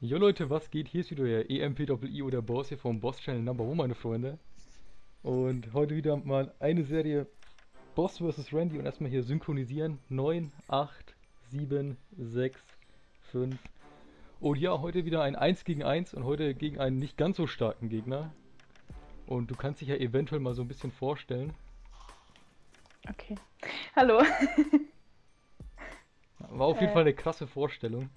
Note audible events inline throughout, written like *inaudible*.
Jo Leute, was geht? Hier ist wieder der EMPII oder Boss hier vom Boss Channel Number One, meine Freunde. Und heute wieder mal eine Serie Boss vs. Randy und erstmal hier synchronisieren. 9, 8, 7, 6, 5. Und ja, heute wieder ein 1 gegen 1 und heute gegen einen nicht ganz so starken Gegner. Und du kannst dich ja eventuell mal so ein bisschen vorstellen. Okay. Hallo. War auf jeden Äh. Fall eine krasse Vorstellung.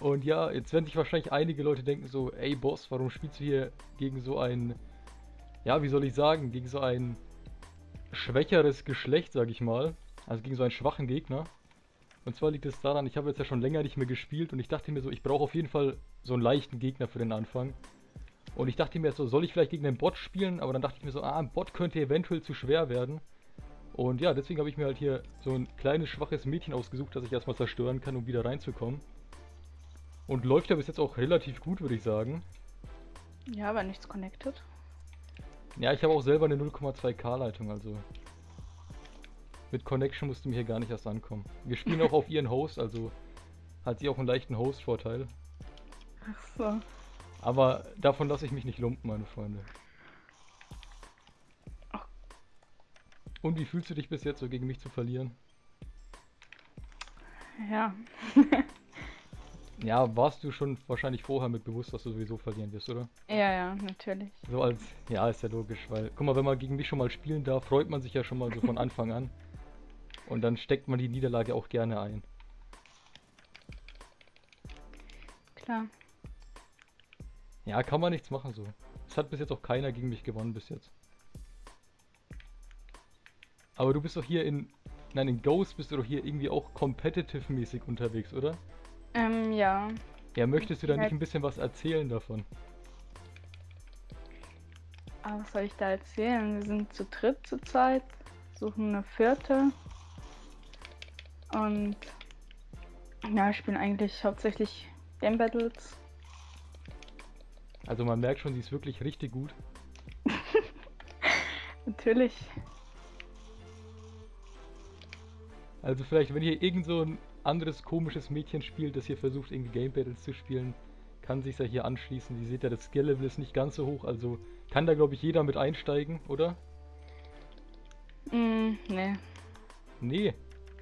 Und ja, jetzt werden sich wahrscheinlich einige Leute denken so, ey Boss, warum spielst du hier gegen so ein, ja, wie soll ich sagen, gegen so ein schwächeres Geschlecht, sag ich mal. Also gegen so einen schwachen Gegner. Und zwar liegt es daran, ich habe jetzt ja schon länger nicht mehr gespielt und ich dachte mir so, ich brauche auf jeden Fall so einen leichten Gegner für den Anfang. Und ich dachte mir so, soll ich vielleicht gegen einen Bot spielen? Aber dann dachte ich mir so, ah, ein Bot könnte eventuell zu schwer werden. Und ja, deswegen habe ich mir halt hier so ein kleines, schwaches Mädchen ausgesucht, das ich erstmal zerstören kann, um wieder reinzukommen. Und läuft ja bis jetzt auch relativ gut, würde ich sagen. Ja, aber nichts connected. Ja, ich habe auch selber eine 0,2K Leitung, also. Mit Connection musst du mir hier gar nicht erst ankommen. Wir spielen auch *laughs* auf ihren Host, also hat sie auch einen leichten Host-Vorteil. Ach so. Aber davon lasse ich mich nicht lumpen, meine Freunde. Ach. Und wie fühlst du dich bis jetzt so gegen mich zu verlieren? Ja. *laughs* Ja, warst du schon wahrscheinlich vorher mit bewusst, dass du sowieso verlieren wirst, oder? Ja, ja, natürlich. So als, ja, ist ja logisch, weil, guck mal, wenn man gegen mich schon mal spielen darf, freut man sich ja schon mal so von Anfang an. Und dann steckt man die Niederlage auch gerne ein. Klar. Ja, kann man nichts machen so. Es hat bis jetzt auch keiner gegen mich gewonnen bis jetzt. Aber du bist doch hier in, nein, in Ghost bist du doch hier irgendwie auch competitive-mäßig unterwegs, oder? Ähm, ja. Ja, möchtest du da nicht ein bisschen was erzählen davon? Aber was soll ich da erzählen? Wir sind zu dritt zurzeit, suchen eine vierte. Und ja, spielen eigentlich hauptsächlich Game Battles. Also man merkt schon, sie ist wirklich richtig gut. *laughs* Natürlich. Also vielleicht, wenn hier irgend so ein anderes komisches Mädchen spielt, das hier versucht, irgendwie Game Battles zu spielen, kann sich ja hier anschließen. Sie seht ja, das Skill-Level ist nicht ganz so hoch, also kann da, glaube ich, jeder mit einsteigen, oder? Mm, nee. Nee.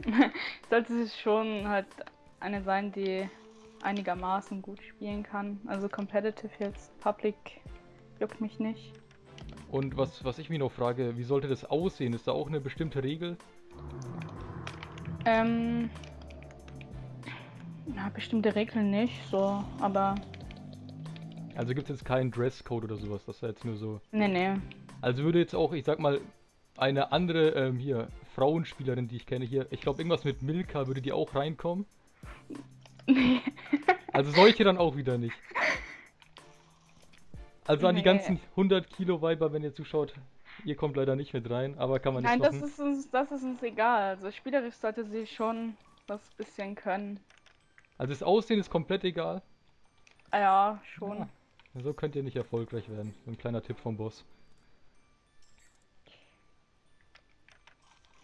*laughs* Sollte es schon halt eine sein, die einigermaßen gut spielen kann. Also competitive jetzt, Public juckt mich nicht. Und was, was ich mich noch frage, wie sollte das aussehen? Ist da auch eine bestimmte Regel? Ähm, na, bestimmte Regeln nicht, so, aber Also gibt es jetzt keinen Dresscode oder sowas, das ist ja jetzt nur so. nee, nee. Also würde jetzt auch, ich sag mal, eine andere, ähm, hier, Frauenspielerin, die ich kenne hier, ich glaube irgendwas mit Milka, würde die auch reinkommen? Nee. Also solche dann auch wieder nicht. Also an die ganzen 100 Kilo Weiber, wenn ihr zuschaut, ihr kommt leider nicht mit rein, aber kann man Nein, nichts das ist uns, das ist uns egal. Also spielerisch sollte sie schon das bisschen können. Also das Aussehen ist komplett egal. Ah Ja, schon. Ja. So könnt ihr nicht erfolgreich werden. So ein kleiner Tipp vom Boss.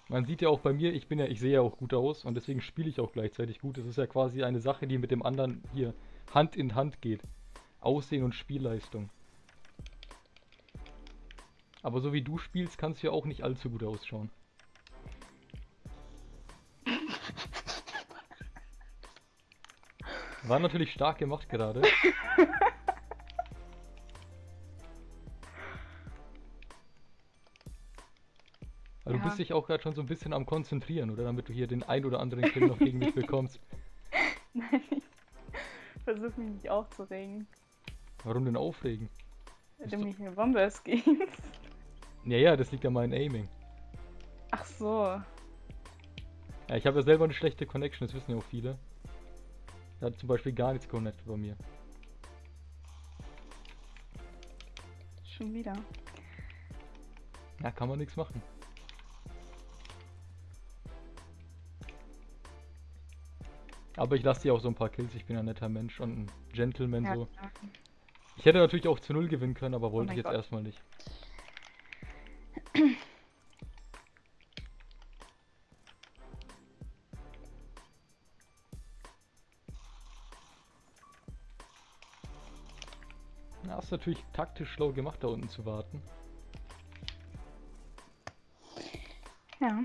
Man sieht ja auch bei mir, ich bin ja, ich sehe ja auch gut aus und deswegen spiele ich auch gleichzeitig gut. Das ist ja quasi eine Sache, die mit dem anderen hier Hand in Hand geht. Aussehen und Spielleistung. Aber so wie du spielst, kannst du ja auch nicht allzu gut ausschauen. War natürlich stark gemacht gerade. *laughs* Du Ja. bist dich auch gerade schon so ein bisschen am Konzentrieren, oder? Damit du hier den ein oder anderen Kill noch gegen mich bekommst. *laughs* Nein, ich versuche mich nicht aufzuregen, Warum denn aufregen? Ist du mich in Bombers gehst. *laughs* Ja, ja, das liegt an meinem Aiming. Ach so. Ja, ich habe ja selber eine schlechte Connection, das wissen ja auch viele. Da hat zum Beispiel gar nichts connected bei mir. Schon wieder. Ja, kann man nichts machen. Aber ich lasse dir auch so ein paar Kills, ich bin ein netter Mensch und ein Gentleman Ja, so. Ich hätte natürlich auch zu null gewinnen können, aber wollte mein ich jetzt Gott. erstmal nicht. Na, hast natürlich taktisch schlau gemacht, da unten zu warten. Ja.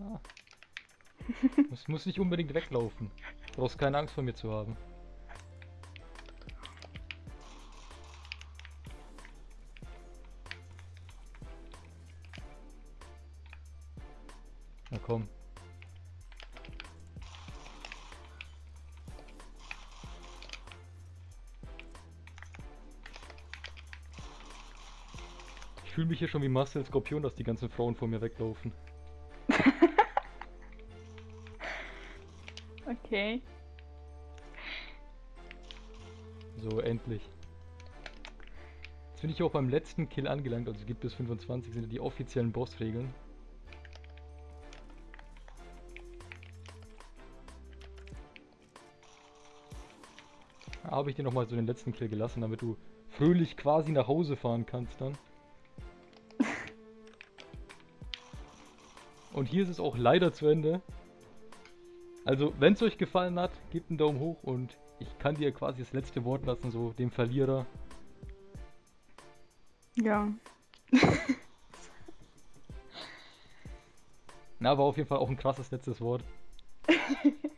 Ah. *laughs* muss, muss nicht unbedingt weglaufen. Du brauchst keine Angst vor mir zu haben. Komm. Ich fühle mich hier schon wie Marcel Skorpion, dass die ganzen Frauen vor mir weglaufen. *laughs* Okay. So, endlich. Jetzt bin ich auch beim letzten Kill angelangt, also es gibt bis 25 sind die offiziellen Bossregeln. Habe ich dir nochmal so den letzten Kill gelassen, damit du fröhlich quasi nach Hause fahren kannst dann. *laughs* Und hier ist es auch leider zu Ende. Also, wenn es euch gefallen hat, gebt einen Daumen hoch und ich kann dir quasi das letzte Wort lassen, so dem Verlierer. Ja. *laughs* Na, war auf jeden Fall auch ein krasses letztes Wort. *laughs*